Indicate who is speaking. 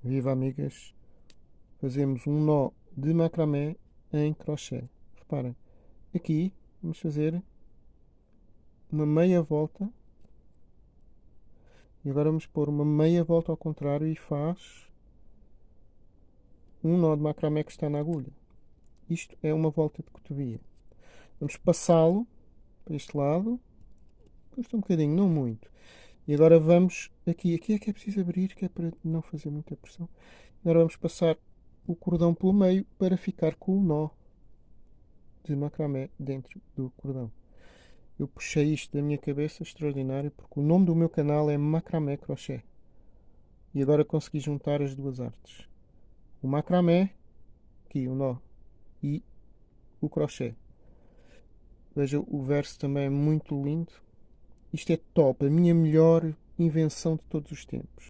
Speaker 1: Viva amigas! Fazemos um nó de macramé em crochê. Reparem, aqui vamos fazer uma meia volta e agora vamos pôr uma meia volta ao contrário e faz um nó de macramé que está na agulha. Isto é uma volta de cotovia. Vamos passá-lo para este lado. Custa um bocadinho, não muito. E agora vamos aqui. Aqui é que é preciso abrir, que é para não fazer muita pressão. Agora vamos passar o cordão pelo meio para ficar com o nó de macramé dentro do cordão. Eu puxei isto da minha cabeça, extraordinário, porque o nome do meu canal é Macramé Crochê. E agora consegui juntar as duas artes. O macramé, aqui o nó, e o crochê. Veja, o verso também é muito lindo. Isto é top, a minha melhor invenção de todos os tempos.